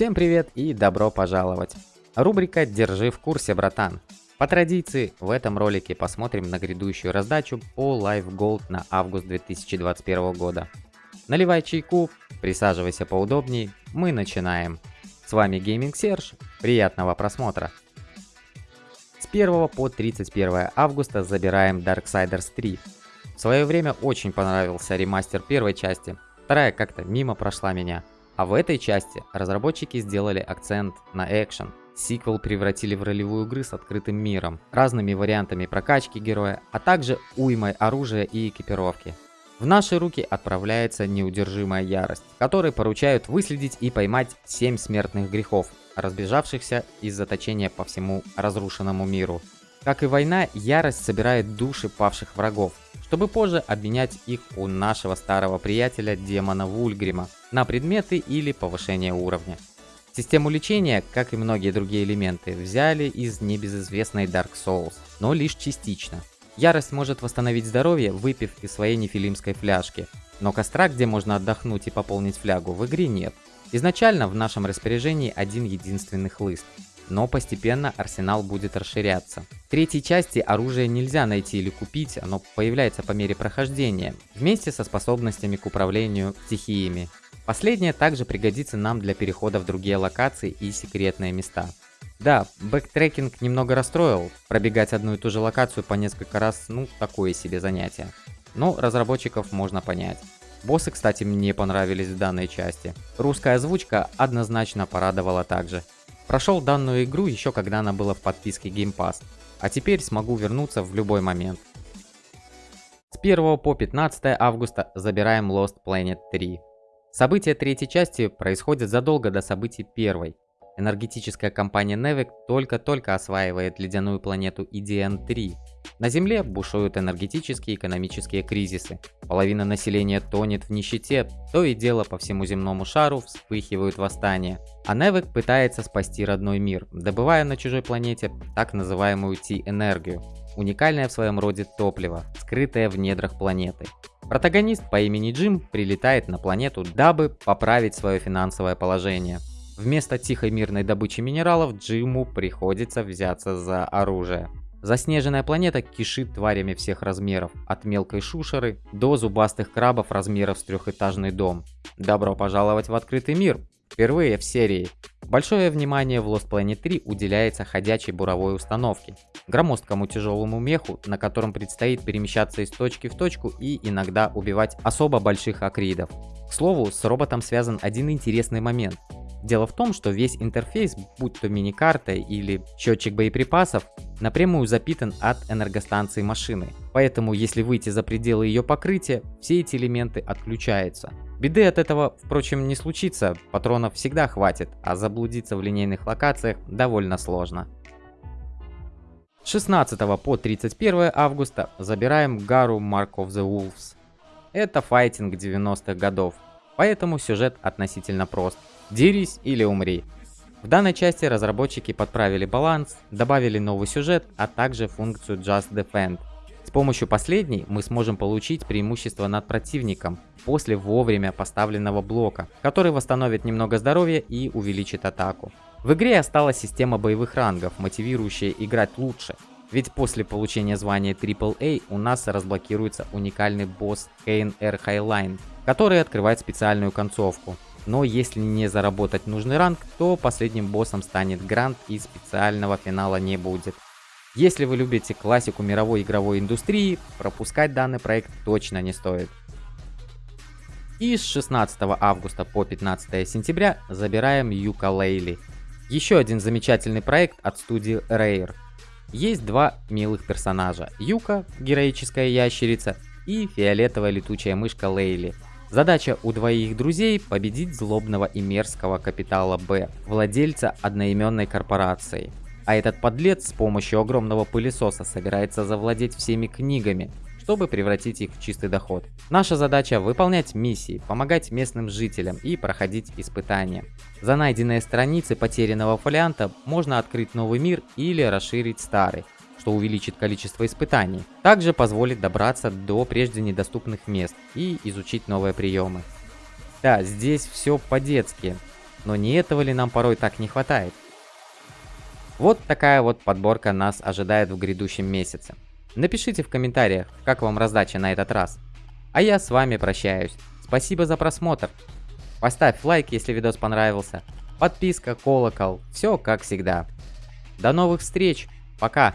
Всем привет и добро пожаловать! Рубрика «Держи в курсе, братан». По традиции, в этом ролике посмотрим на грядущую раздачу по Live Gold на август 2021 года. Наливай чайку, присаживайся поудобнее, мы начинаем. С вами Gaming Серж, приятного просмотра! С 1 по 31 августа забираем Darksiders 3. В свое время очень понравился ремастер первой части, вторая как-то мимо прошла меня. А в этой части разработчики сделали акцент на экшен. Сиквел превратили в ролевую игру с открытым миром, разными вариантами прокачки героя, а также уймой оружия и экипировки. В наши руки отправляется неудержимая ярость, которой поручают выследить и поймать 7 смертных грехов, разбежавшихся из заточения по всему разрушенному миру. Как и война, ярость собирает души павших врагов, чтобы позже обменять их у нашего старого приятеля демона Вульгрима на предметы или повышение уровня. Систему лечения, как и многие другие элементы, взяли из небезызвестной Dark Souls, но лишь частично. Ярость может восстановить здоровье, выпив из своей нефилимской фляжки, но костра, где можно отдохнуть и пополнить флягу, в игре нет. Изначально в нашем распоряжении один единственный хлыст, но постепенно арсенал будет расширяться. В третьей части оружие нельзя найти или купить, оно появляется по мере прохождения, вместе со способностями к управлению стихиями. Последнее также пригодится нам для перехода в другие локации и секретные места. Да, backtracking немного расстроил, пробегать одну и ту же локацию по несколько раз, ну, такое себе занятие. Но разработчиков можно понять. Боссы, кстати, мне понравились в данной части. Русская озвучка однозначно порадовала также. Прошел данную игру еще когда она была в подписке Game Pass, а теперь смогу вернуться в любой момент. С 1 по 15 августа забираем Lost Planet 3. События третьей части происходят задолго до событий первой. Энергетическая компания Nevec только-только осваивает ледяную планету EDN-3. На Земле бушуют энергетические и экономические кризисы. Половина населения тонет в нищете, то и дело по всему земному шару вспыхивают восстания. А Невек пытается спасти родной мир, добывая на чужой планете так называемую Ти-энергию. Уникальное в своем роде топливо, скрытое в недрах планеты. Протагонист по имени Джим прилетает на планету, дабы поправить свое финансовое положение. Вместо тихой мирной добычи минералов Джиму приходится взяться за оружие. Заснеженная планета кишит тварями всех размеров, от мелкой шушеры до зубастых крабов размеров с трехэтажный дом. Добро пожаловать в открытый мир! Впервые в серии. Большое внимание в Lost Planet 3 уделяется ходячей буровой установке, громоздкому тяжелому меху, на котором предстоит перемещаться из точки в точку и иногда убивать особо больших акридов. К слову, с роботом связан один интересный момент. Дело в том, что весь интерфейс, будь то мини-карта или счетчик боеприпасов, напрямую запитан от энергостанции машины. Поэтому, если выйти за пределы ее покрытия, все эти элементы отключаются. Беды от этого, впрочем, не случится, патронов всегда хватит, а заблудиться в линейных локациях довольно сложно. С 16 по 31 августа забираем Гару Mark of the Wolves. Это файтинг 90-х годов, поэтому сюжет относительно прост. Дерись или умри. В данной части разработчики подправили баланс, добавили новый сюжет, а также функцию Just Defend. С помощью последней мы сможем получить преимущество над противником после вовремя поставленного блока, который восстановит немного здоровья и увеличит атаку. В игре осталась система боевых рангов, мотивирующая играть лучше, ведь после получения звания AAA у нас разблокируется уникальный босс Kane R Highline, который открывает специальную концовку. Но если не заработать нужный ранг, то последним боссом станет Грант и специального финала не будет. Если вы любите классику мировой игровой индустрии, пропускать данный проект точно не стоит. И с 16 августа по 15 сентября забираем Юка Лейли. Еще один замечательный проект от студии Rare. Есть два милых персонажа. Юка, героическая ящерица, и фиолетовая летучая мышка Лейли. Задача у двоих друзей победить злобного и мерзкого капитала Б, владельца одноименной корпорации. А этот подлец с помощью огромного пылесоса собирается завладеть всеми книгами, чтобы превратить их в чистый доход. Наша задача выполнять миссии, помогать местным жителям и проходить испытания. За найденные страницы потерянного фолианта можно открыть новый мир или расширить старый, что увеличит количество испытаний. Также позволит добраться до прежде недоступных мест и изучить новые приемы. Да, здесь все по-детски. но не этого ли нам порой так не хватает? Вот такая вот подборка нас ожидает в грядущем месяце. Напишите в комментариях, как вам раздача на этот раз. А я с вами прощаюсь. Спасибо за просмотр. Поставь лайк, если видос понравился. Подписка, колокол, все как всегда. До новых встреч. Пока.